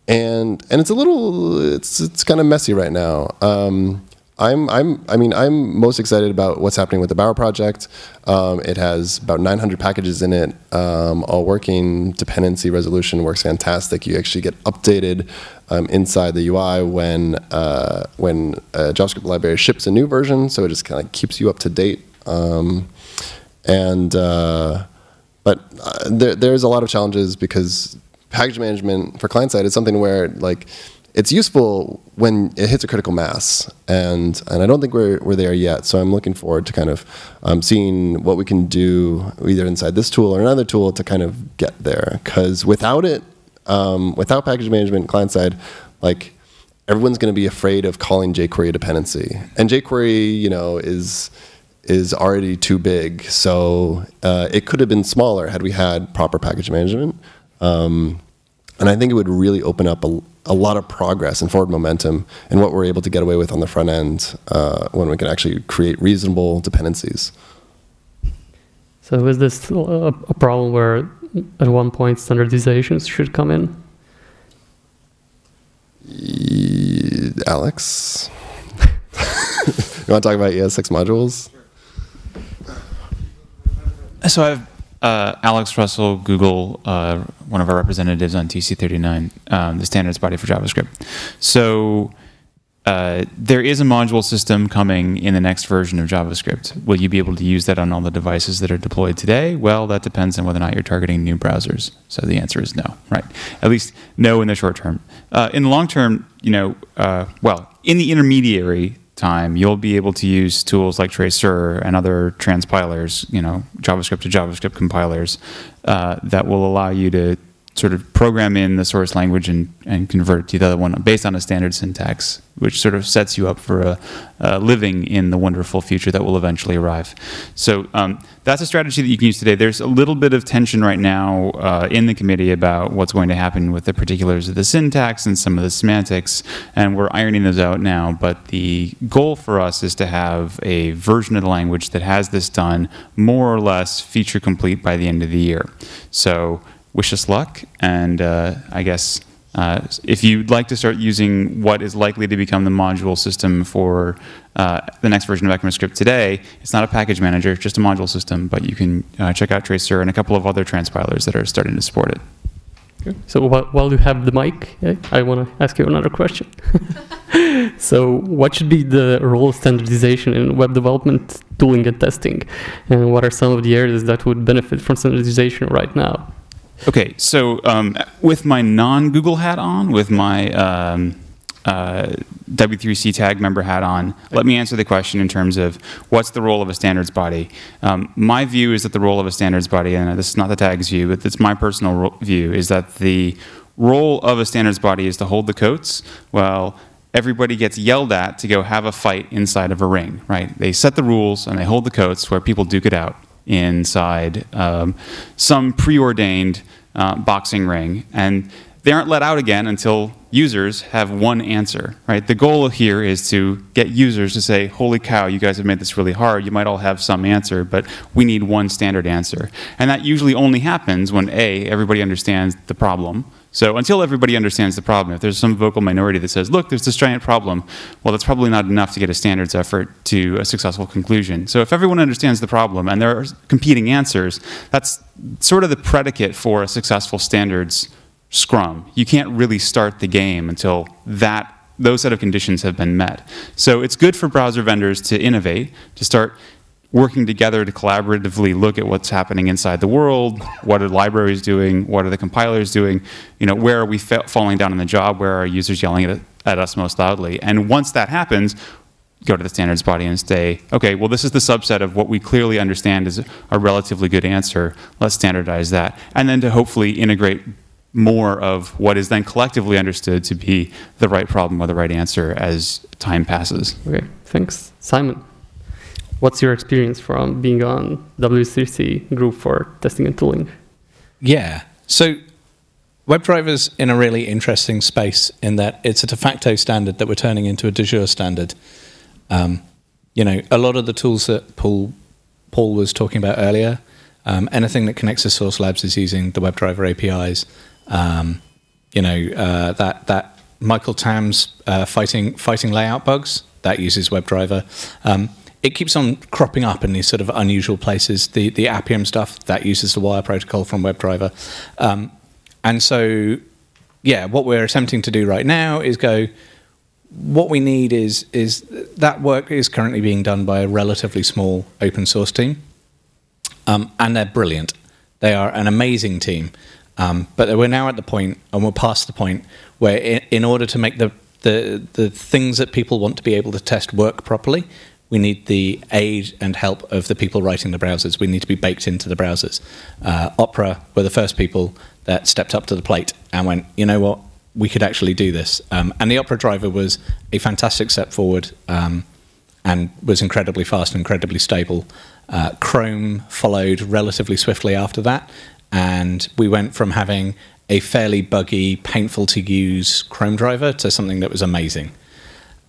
and and it's a little it's it's kind of messy right now. Um, I'm, I'm, I mean, I'm most excited about what's happening with the Bower project. Um, it has about 900 packages in it, um, all working. Dependency resolution works fantastic. You actually get updated um, inside the UI when uh, when a JavaScript library ships a new version, so it just kind of keeps you up to date. Um, and uh, but uh, there, there's a lot of challenges because package management for client side is something where like it's useful when it hits a critical mass, and and I don't think we're we're there yet. So I'm looking forward to kind of um, seeing what we can do either inside this tool or another tool to kind of get there. Because without it, um, without package management client side, like everyone's going to be afraid of calling jQuery a dependency, and jQuery, you know, is is already too big. So uh, it could have been smaller had we had proper package management. Um, and I think it would really open up a, a lot of progress and forward momentum in what we're able to get away with on the front end uh, when we can actually create reasonable dependencies. So is this a, a problem where at one point standardizations should come in? E Alex? you want to talk about ES6 modules? So I've uh, Alex Russell, Google, uh, one of our representatives on TC39, um, the standards body for JavaScript. So uh, there is a module system coming in the next version of JavaScript. Will you be able to use that on all the devices that are deployed today? Well, that depends on whether or not you're targeting new browsers. So the answer is no, right? At least no in the short term. Uh, in the long term, you know, uh, well, in the intermediary time, you'll be able to use tools like Traceur and other transpilers, you know, JavaScript to JavaScript compilers uh, that will allow you to sort of program in the source language and, and convert it to the other one based on a standard syntax, which sort of sets you up for a, a living in the wonderful future that will eventually arrive. So um, that's a strategy that you can use today. There's a little bit of tension right now uh, in the committee about what's going to happen with the particulars of the syntax and some of the semantics, and we're ironing those out now. But the goal for us is to have a version of the language that has this done more or less feature complete by the end of the year. So wish us luck. And uh, I guess uh, if you'd like to start using what is likely to become the module system for uh, the next version of ECMAScript today, it's not a package manager, just a module system, but you can uh, check out Traceur and a couple of other transpilers that are starting to support it. So while, while you have the mic, I want to ask you another question. so what should be the role of standardization in web development, tooling, and testing? And what are some of the areas that would benefit from standardization right now? Okay, so um, with my non-Google hat on, with my um, uh, W3C tag member hat on, let me answer the question in terms of what's the role of a standards body. Um, my view is that the role of a standards body, and this is not the tag's view, but it's my personal view, is that the role of a standards body is to hold the coats while everybody gets yelled at to go have a fight inside of a ring, right? They set the rules and they hold the coats where people duke it out inside um, some preordained uh, boxing ring. And they aren't let out again until users have one answer, right? The goal here is to get users to say, holy cow, you guys have made this really hard. You might all have some answer, but we need one standard answer. And that usually only happens when A, everybody understands the problem, so until everybody understands the problem, if there's some vocal minority that says, look, there's this giant problem, well, that's probably not enough to get a standards effort to a successful conclusion. So if everyone understands the problem and there are competing answers, that's sort of the predicate for a successful standards scrum. You can't really start the game until that those set of conditions have been met. So it's good for browser vendors to innovate, to start working together to collaboratively look at what's happening inside the world. What are libraries doing? What are the compilers doing? You know, where are we fa- falling down in the job? Where are users yelling at, at us most loudly? And once that happens, go to the standards body and say, okay, well, this is the subset of what we clearly understand is a relatively good answer. Let's standardize that. And then to hopefully integrate more of what is then collectively understood to be the right problem or the right answer as time passes. Okay, thanks. Simon, what's your experience from being on W3C group for testing and tooling? Yeah. So WebDriver's in a really interesting space in that it's a de facto standard that we're turning into a de jure standard. Um, you know, a lot of the tools that Paul Paul was talking about earlier, um, anything that connects to Sauce Labs is using the WebDriver APIs. Um, you know, uh, that that Michael Tamm's uh, fighting fighting layout bugs that uses WebDriver. It keeps on cropping up in these sort of unusual places. The the Appium stuff that uses the wire protocol from WebDriver, um, and so yeah, what we're attempting to do right now is go. What we need is is that work is currently being done by a relatively small open source team, um, and they're brilliant. They are an amazing team. Um, but we're now at the point, and we're past the point, where in, in, order to make the, the, the things that people want to be able to test work properly, we need the aid and help of the people writing the browsers. We need to be baked into the browsers. Uh, Opera were the first people that stepped up to the plate and went, you know what, we could actually do this. Um, and the Opera driver was a fantastic step forward um, and was incredibly fast and incredibly stable. Uh, Chrome followed relatively swiftly after that, and we went from having a fairly buggy, painful to use Chrome driver to something that was amazing.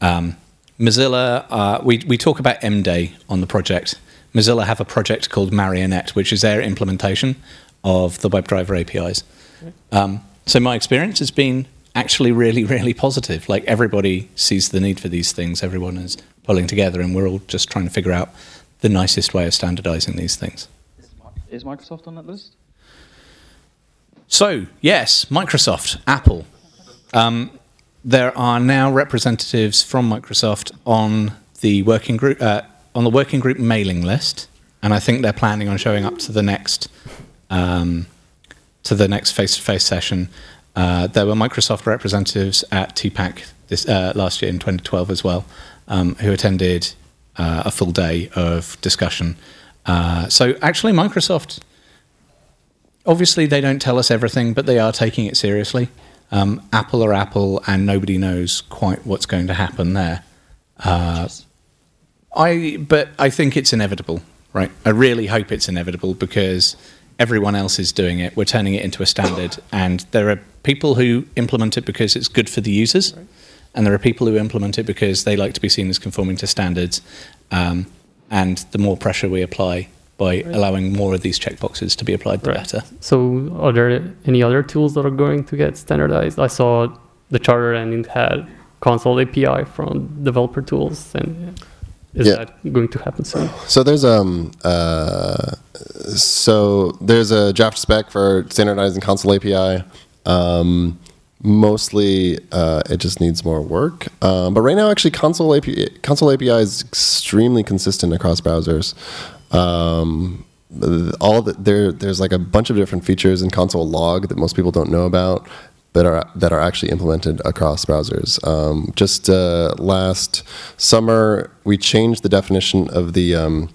Um, Mozilla, uh, we, we talk about MDay on the project. Mozilla have a project called Marionette, which is their implementation of the WebDriver APIs. Um, so my experience has been actually really, really positive. Like everybody sees the need for these things, everyone is pulling together, and we're all just trying to figure out the nicest way of standardizing these things. Is Microsoft on that list? So, yes, Microsoft, Apple. Um, there are now representatives from Microsoft on the working group uh, on the working group mailing list, and I think they're planning on showing up to the next um, to the next face-to-face session. Uh, there were Microsoft representatives at TPAC this uh, last year in 2012 as well, um, who attended uh, a full day of discussion. Uh, so actually, Microsoft obviously they don't tell us everything, but they are taking it seriously. Um, Apple or Apple, and nobody knows quite what's going to happen there. Uh, I, but I think it's inevitable, right? I really hope it's inevitable because everyone else is doing it. We're turning it into a standard, and there are people who implement it because it's good for the users, right. and there are people who implement it because they like to be seen as conforming to standards. Um, and the more pressure we apply, by right. allowing more of these checkboxes to be applied, the right. better. So, are there any other tools that are going to get standardized? I saw the Charter and it had console API from developer tools, and is yeah. that going to happen soon? So there's um uh, so there's a draft spec for standardizing console API. Um, mostly uh, it just needs more work. Um, but right now, actually, console API, console API is extremely consistent across browsers. Um, all the, there, there's like a bunch of different features in console log that most people don't know about that are that are actually implemented across browsers. Um, just uh, last summer, we changed the definition of the um,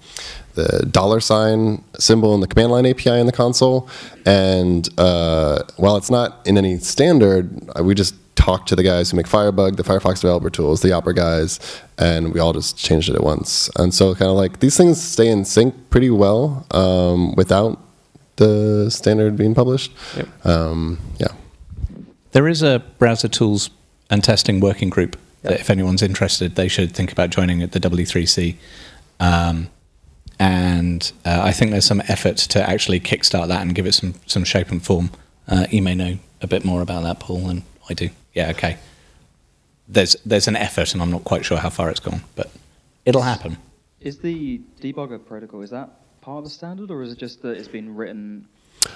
the dollar sign symbol in the command line API in the console, and uh, while it's not in any standard, we just talked to the guys who make Firebug, the Firefox developer tools, the Opera guys, and we all just changed it at once. And so, kind of like these things stay in sync pretty well um, without the standard being published. Yep. Um, yeah. There is a browser tools and testing working group yep. that, if anyone's interested, they should think about joining at the W3C. Um, and uh, I think there's some effort to actually kickstart that and give it some some shape and form. Uh, you may know a bit more about that, Paul, than I do yeah, okay. There's there's an effort, and I'm not quite sure how far it's gone, but it'll happen. Is the debugger protocol is that part of the standard, or is it just that it's been written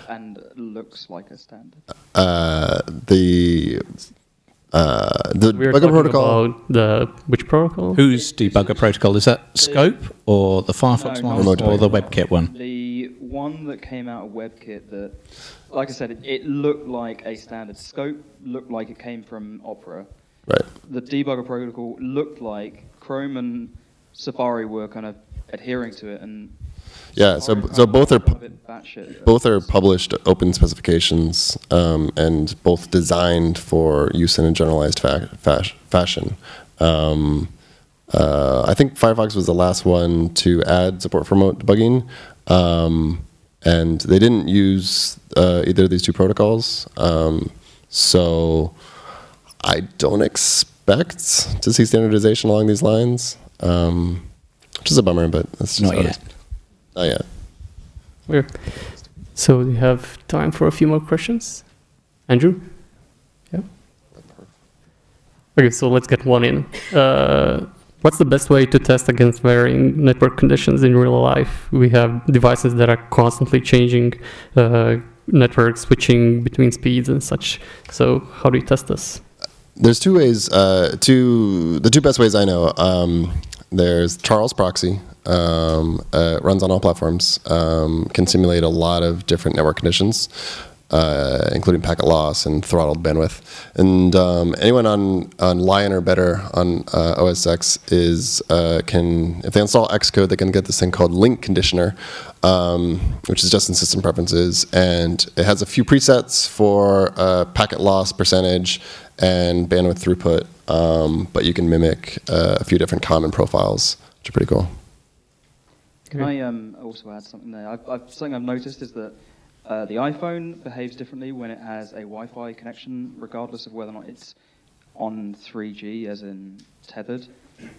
and looks like a standard? Uh, the Uh, the We're debugger protocol. the which protocol? Whose debugger protocol? Is that Scope or the Firefox No, one or the. WebKit one? The one that came out of WebKit that, like I said, it, it looked like a standard scope, looked like it came from Opera. Right. The debugger protocol looked like Chrome and Safari were kind of adhering to it, and Yeah. So so both are got a bit batshit. both are published open specifications um, and both designed for use in a generalized fa- fash- fashion. Um, uh, I think Firefox was the last one to add support for remote debugging, um, and they didn't use uh, either of these two protocols. Um, so I don't expect to see standardization along these lines, um, which is a bummer, but that's just Not how it yet. is. Not yet. Weird. So we have time for a few more questions. Andrew? Yeah. Okay, so let's get one in. Uh, what's the best way to test against varying network conditions in real life? We have devices that are constantly changing, uh, network switching between speeds and such. So how do you test this? There's two ways. Uh, two the two best ways I know. Um, there's Charles Proxy. Um, uh, runs on all platforms. Um, can simulate a lot of different network conditions, uh, including packet loss and throttled bandwidth. And um, anyone on on Lion or better on uh, OS X is uh, can if they install Xcode, they can get this thing called Link Conditioner, um, which is just in system preferences, and it has a few presets for uh, packet loss percentage and bandwidth throughput, um, but you can mimic uh, a few different common profiles, which are pretty cool. Can I um, also add something there? I've, I've, something I've noticed is that uh, the iPhone behaves differently when it has a Wi-Fi connection, regardless of whether or not it's on 3G, as in tethered,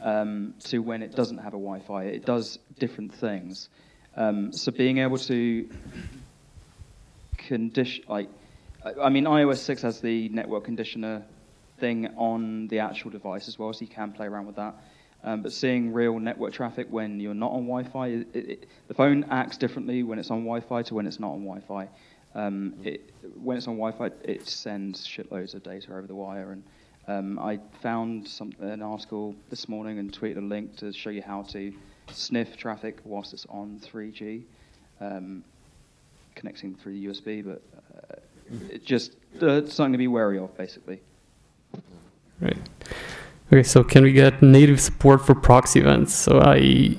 um, to when it doesn't have a Wi-Fi. It does different things. Um, so being able to condition, like, I- I mean, iOS 6 has the network conditioner thing on the actual device as well, so you can play around with that. Um, but seeing real network traffic when you're not on Wi-Fi, it, it, the phone acts differently when it's on Wi-Fi to when it's not on Wi-Fi. Um, it, when it's on Wi-Fi, it sends shitloads of data over the wire. And um, I found some, an article this morning and tweeted a link to show you how to sniff traffic whilst it's on 3G, um, connecting through the USB. But uh, it just uh, something to be wary of, basically. Right. Okay, so can we get native support for proxy events? So I.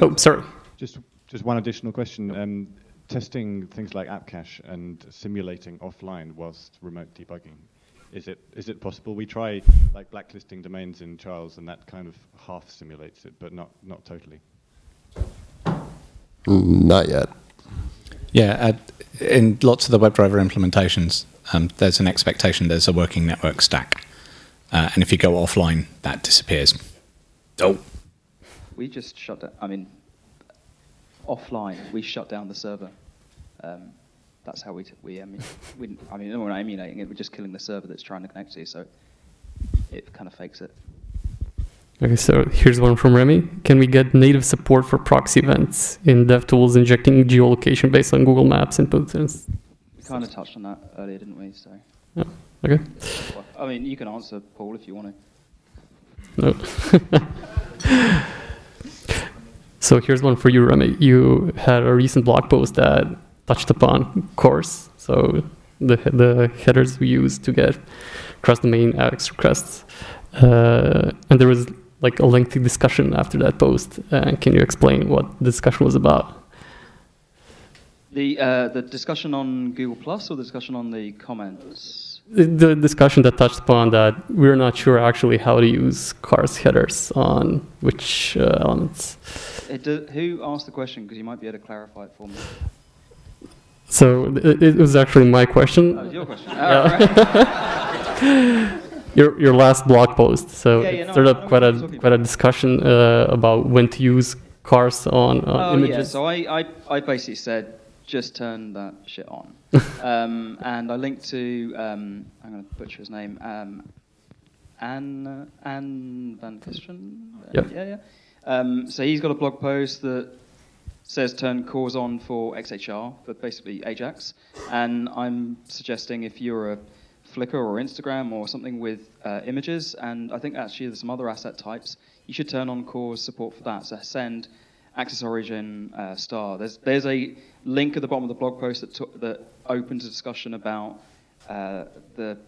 Oh, sorry. Just, just one additional question. Um, testing things like app cache and simulating offline whilst remote debugging, is it is it possible? We try like blacklisting domains in Charles, and that kind of half simulates it, but not not totally. Not yet. Yeah, uh, in lots of the WebDriver implementations, um, there's an expectation there's a working network stack. Uh, and if you go offline, that disappears. Oh. We just shut down, I mean, offline, we shut down the server. Um, that's how we, t- we, emu- we, I mean, we're not emulating it, we're just killing the server that's trying to connect to you, so it kind of fakes it. Okay, so here's one from Remy. Can we get native support for proxy events in DevTools injecting geolocation based on Google Maps inputs? and s- We kind of touched on that earlier, didn't we? So, Yeah, okay. I mean, you can answer, Paul, if you want to. No. so here's one for you, Remy. You had a recent blog post that touched upon CORS. So the the headers we use to get cross-domain AX requests, uh, and there was like a lengthy discussion after that post. Uh, can you explain what the discussion was about? The, uh, the discussion on Google Plus or the discussion on the comments? The- The discussion that touched upon that we're not sure actually how to use CORS headers on which uh, elements. It do, who asked the question? Because you might be able to clarify it for me. So it, it was actually my question. Oh, your question. Yeah. Oh, right. your your last blog post. So Yeah, yeah, it no, stirred I up quite a quite a discussion uh, about when to use CORS on, on Oh images. yeah, so I, I, I basically said just turn that shit on, um, and I linked to um, I'm going to butcher his name, um, Anne Anne Van Kesteren. Yep. Yeah, yeah. Um, so he's got a blog post that says turn CORS on for XHR, but basically Ajax, and I'm suggesting if you're a Flickr or Instagram or something with uh, images, and I think actually there's some other asset types. You should turn on CORS support for that. So send Access Origin uh, star. There's there's a link at the bottom of the blog post that that opens a discussion about uh, the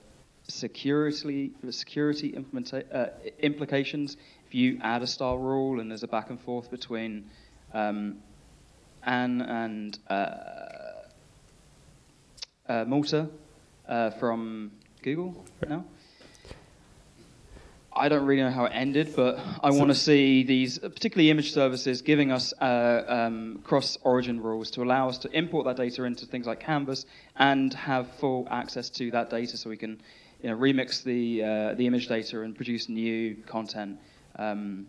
security the security implementa- uh, implications if you add a star rule and there's a back and forth between um, Anne and uh, uh, Malte uh, from Google now. I don't really know how it ended, but I want to see these, particularly image services, giving us uh, um, cross-origin rules to allow us to import that data into things like Canvas and have full access to that data, so we can, you know, remix the uh, the image data and produce new content. Um,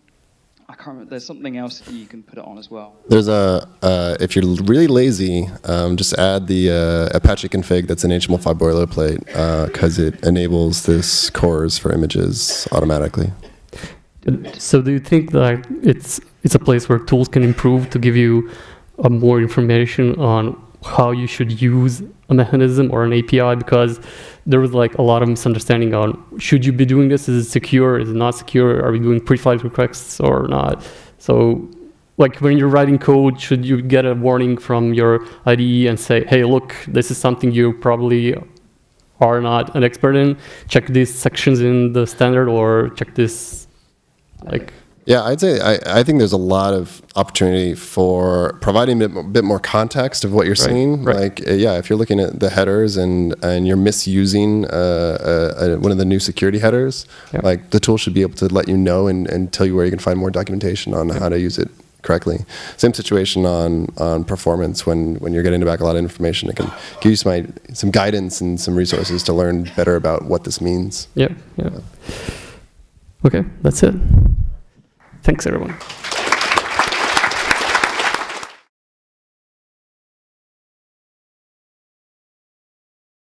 I can't remember. There's something else you can put it on as well. There's a, uh, if you're really lazy, um, just add the uh, Apache config that's an HTML5 boilerplate because it enables this CORS for images automatically. So do you think that it's it's a place where tools can improve to give you uh, more information on how you should use a mechanism or an API? Because there was like a lot of misunderstanding on should you be doing this? Is it secure? Is it not secure? Are we doing pre-flight requests or not? So like when you're writing code, should you get a warning from your IDE and say, hey, look, this is something you probably are not an expert in. Check these sections in the standard or check this like Yeah, I'd say I, I think there's a lot of opportunity for providing a bit, more- bit more context of what you're Right, seeing. right. Like, uh, yeah, if you're looking at the headers and and you're misusing uh, uh, uh, one of the new security headers, like the tool should be able to let you know and, and tell you where you can find more documentation on how to use it correctly. Same situation on on performance when when you're getting back a lot of information, it can give you some some guidance and some resources to learn better about what this means. Yeah, yeah. Okay, that's it. Thanks, everyone.